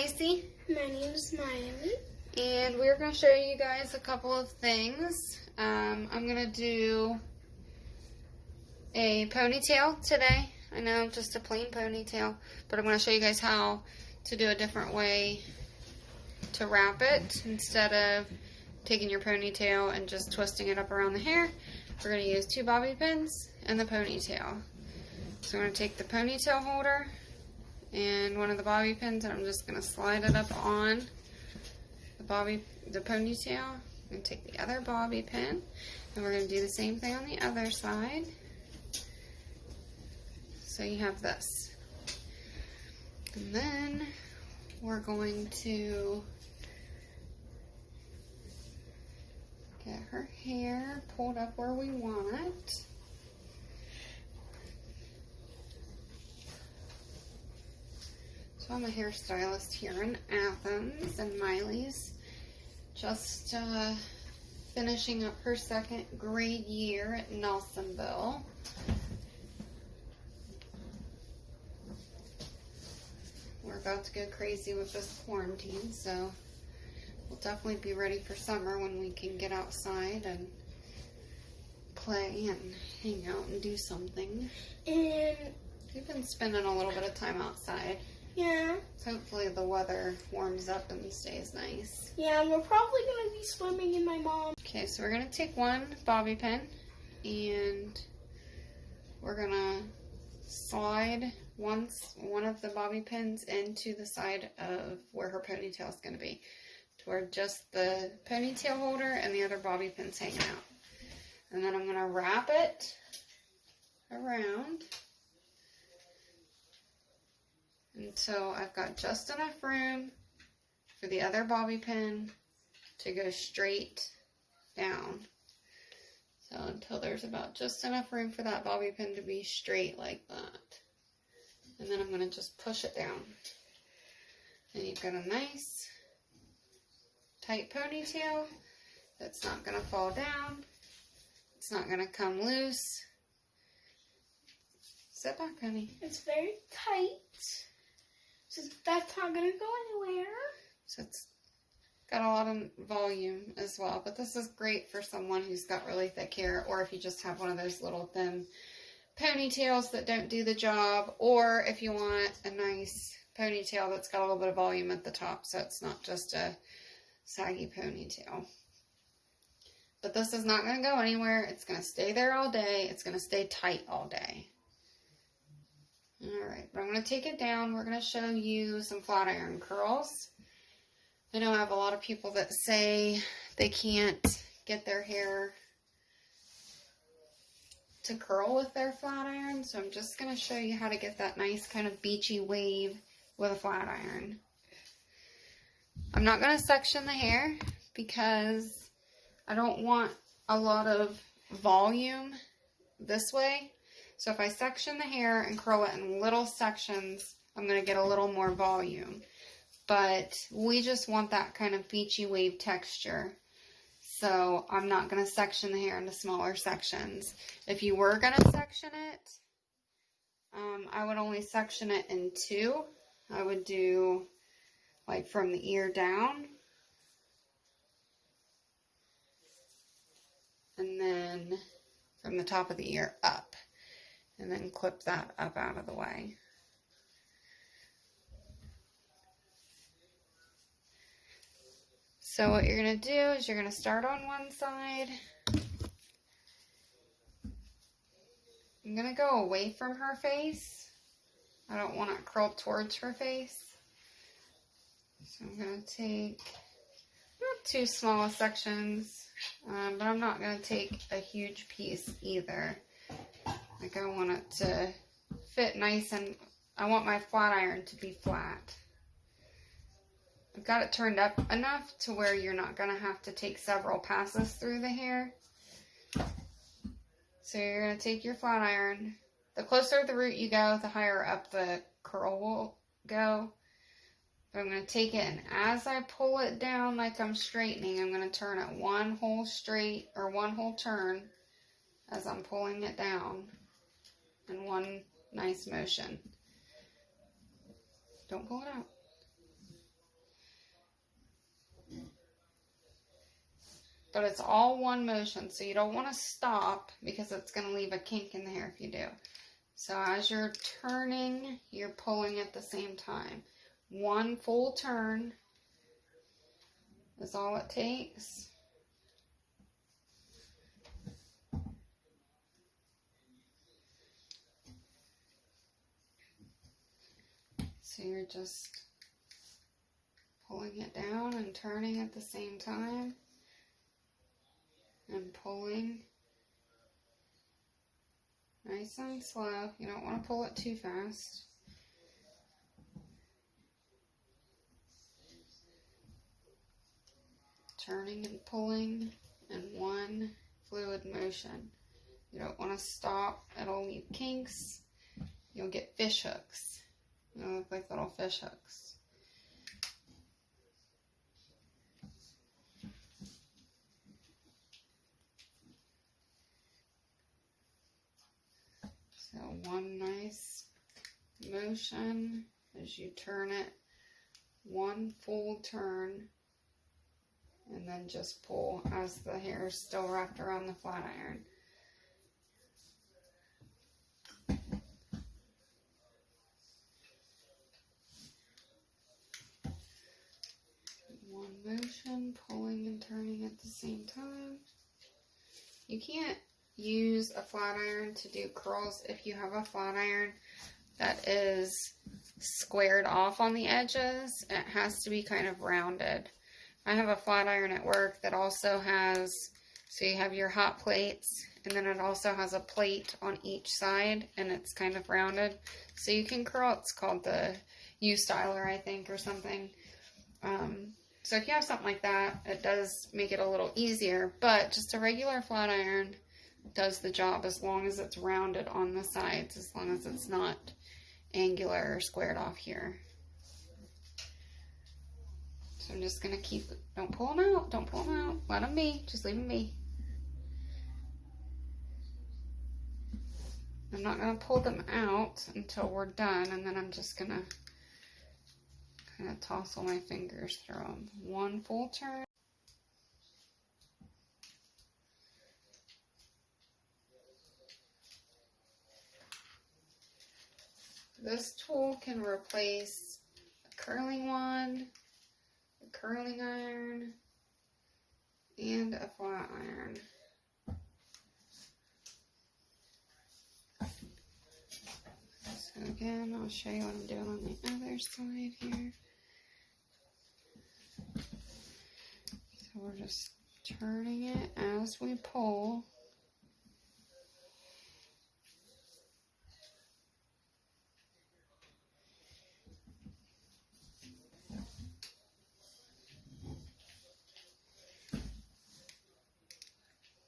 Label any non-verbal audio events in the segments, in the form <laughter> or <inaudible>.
Lacey. My name's Miley. And we're going to show you guys a couple of things. Um, I'm going to do a ponytail today. I know, just a plain ponytail. But I'm going to show you guys how to do a different way to wrap it. Instead of taking your ponytail and just twisting it up around the hair, we're going to use two bobby pins and the ponytail. So I'm going to take the ponytail holder and one of the bobby pins and I'm just going to slide it up on the bobby, the ponytail. and take the other bobby pin and we're going to do the same thing on the other side. So you have this. And then we're going to get her hair pulled up where we want So I'm a hairstylist here in Athens, and Miley's just uh, finishing up her second grade year at Nelsonville. We're about to go crazy with this quarantine, so we'll definitely be ready for summer when we can get outside and play and hang out and do something. And We've been spending a little bit of time outside. Yeah, Hopefully the weather warms up and stays nice. yeah, and we're probably gonna be swimming in my mom. Okay, so we're gonna take one bobby pin and we're gonna slide once one of the bobby pins into the side of where her ponytail is gonna be, to where just the ponytail holder and the other bobby pins hanging out. And then I'm gonna wrap it around until I've got just enough room for the other bobby pin to go straight down. So until there's about just enough room for that bobby pin to be straight like that. And then I'm going to just push it down. And you've got a nice tight ponytail that's not going to fall down. It's not going to come loose. Sit back, honey. It's very tight, that's not gonna go anywhere. So it's got a lot of volume as well. But this is great for someone who's got really thick hair or if you just have one of those little thin ponytails that don't do the job or if you want a nice ponytail that's got a little bit of volume at the top so it's not just a saggy ponytail. But this is not going to go anywhere. It's going to stay there all day. It's going to stay tight all day. Alright, but I'm going to take it down. We're going to show you some flat iron curls. I know I have a lot of people that say they can't get their hair to curl with their flat iron, so I'm just going to show you how to get that nice kind of beachy wave with a flat iron. I'm not going to section the hair because I don't want a lot of volume this way. So if I section the hair and curl it in little sections, I'm going to get a little more volume but we just want that kind of beachy wave texture. So I'm not going to section the hair into smaller sections. If you were going to section it, um, I would only section it in two. I would do like from the ear down. And then from the top of the ear up. And then clip that up out of the way. So what you're going to do is you're going to start on one side. I'm going to go away from her face. I don't want it curled towards her face. So I'm going to take not too small sections, um, but I'm not going to take a huge piece either. Like I want it to fit nice and I want my flat iron to be flat. I've got it turned up enough to where you're not going to have to take several passes through the hair. So you're going to take your flat iron. The closer the root you go, the higher up the curl will go. But I'm going to take it and as I pull it down like I'm straightening, I'm going to turn it one whole straight or one whole turn as I'm pulling it down in one nice motion. Don't pull it out. But it's all one motion, so you don't want to stop because it's going to leave a kink in the hair if you do. So as you're turning, you're pulling at the same time. One full turn is all it takes. So you're just pulling it down and turning at the same time and pulling nice and slow. You don't want to pull it too fast. Turning and pulling in one fluid motion. You don't want to stop, it'll leave kinks. You'll get fish hooks. Look like little fish hooks. So one nice motion as you turn it, one full turn, and then just pull as the hair is still wrapped around the flat iron. One motion, pulling and turning at the same time. You can't use a flat iron to do curls if you have a flat iron that is squared off on the edges. It has to be kind of rounded. I have a flat iron at work that also has, so you have your hot plates, and then it also has a plate on each side, and it's kind of rounded. So you can curl, it's called the U-Styler, I think, or something. Um, so if you have something like that, it does make it a little easier, but just a regular flat iron does the job as long as it's rounded on the sides, as long as it's not angular or squared off here. So I'm just gonna keep, don't pull them out, don't pull them out, let them be, just leave them be. I'm not gonna pull them out until we're done, and then I'm just gonna kind of toss all my fingers through them. One full turn. This tool can replace a curling wand, a curling iron, and a flat iron. So again, I'll show you what I'm doing on the other side here. We're just turning it as we pull.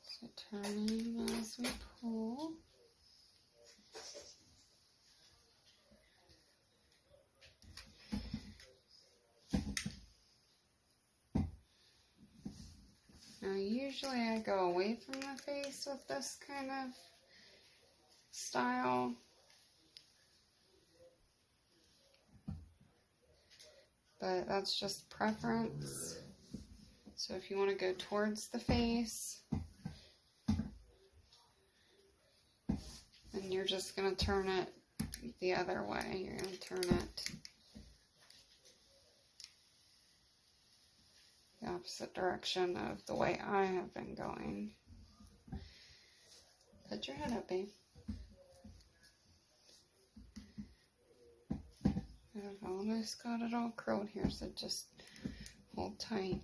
So turning as we pull. Now, usually I go away from the face with this kind of style. But that's just preference. So if you want to go towards the face, then you're just going to turn it the other way. You're going to turn it the opposite direction of the way I have been going. Put your head up, babe. I've almost got it all curled here, so just hold tight.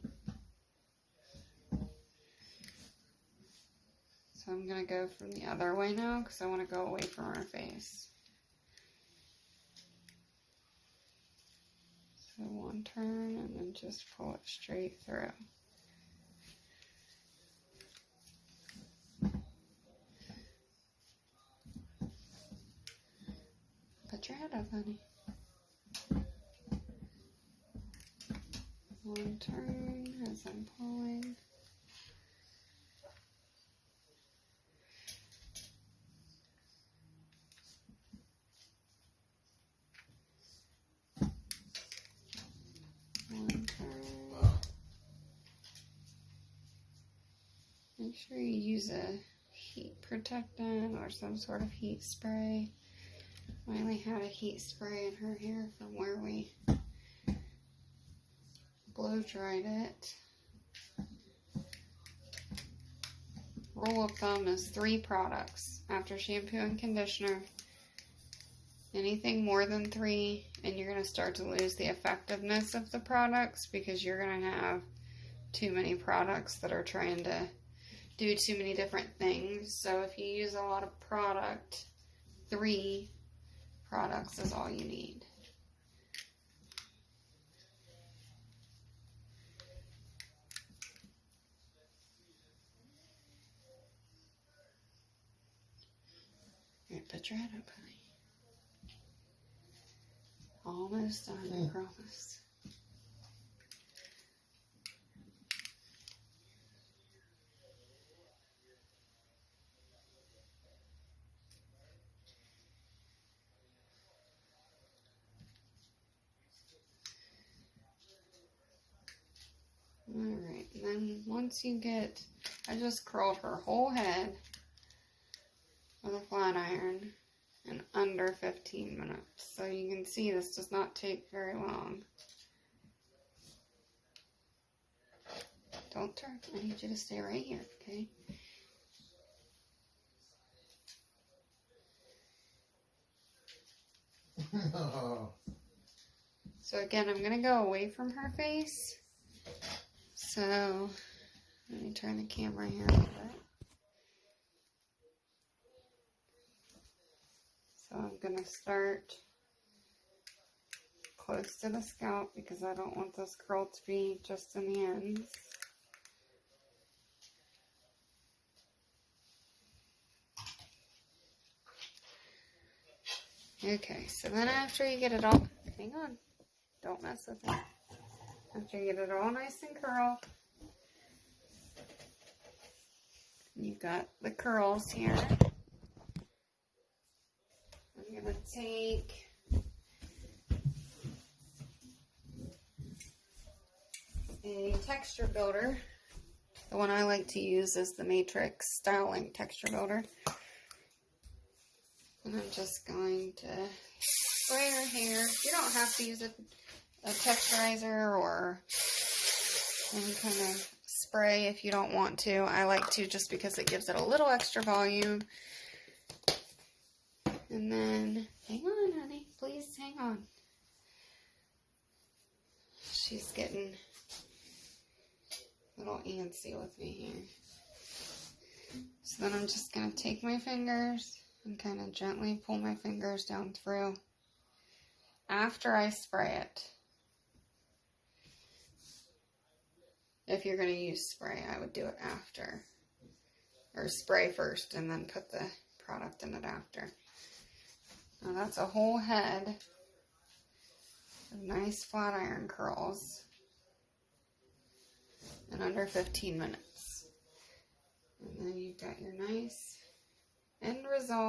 So I'm going to go from the other way now because I want to go away from our face. So one turn and then just pull it straight through. Put your head up, honey. One turn as I'm pulling. Make sure you use a heat protectant or some sort of heat spray. Miley had a heat spray in her hair from where we blow dried it. Rule of thumb is three products after shampoo and conditioner. Anything more than three, and you're going to start to lose the effectiveness of the products because you're going to have too many products that are trying to do too many different things. So if you use a lot of product, three products is all you need. Here, put your head up, honey. Almost done, I hmm. promise. Once you get, I just curled her whole head with a flat iron in under 15 minutes. So you can see this does not take very long. Don't turn, I need you to stay right here, okay? <laughs> So again, I'm gonna go away from her face. So let me turn the camera here a little bit. So I'm gonna start close to the scalp because I don't want this curl to be just in the ends. Okay, so then after you get it all, hang on, don't mess with it. After you get it all nice and curled, you've got the curls here. I'm gonna take a texture builder. The one I like to use is the Matrix Styling Texture Builder. And I'm just going to spray her hair. You don't have to use a, a texturizer or any kind of spray if you don't want to. I like to just because it gives it a little extra volume. And then, hang on, honey. Please hang on. She's getting a little antsy with me here. So then I'm just going to take my fingers and kind of gently pull my fingers down through after I spray it. If you're going to use spray, I would do it after. Or spray first and then put the product in it after. Now that's a whole head of nice flat iron curls in under 15 minutes. And then you've got your nice end result.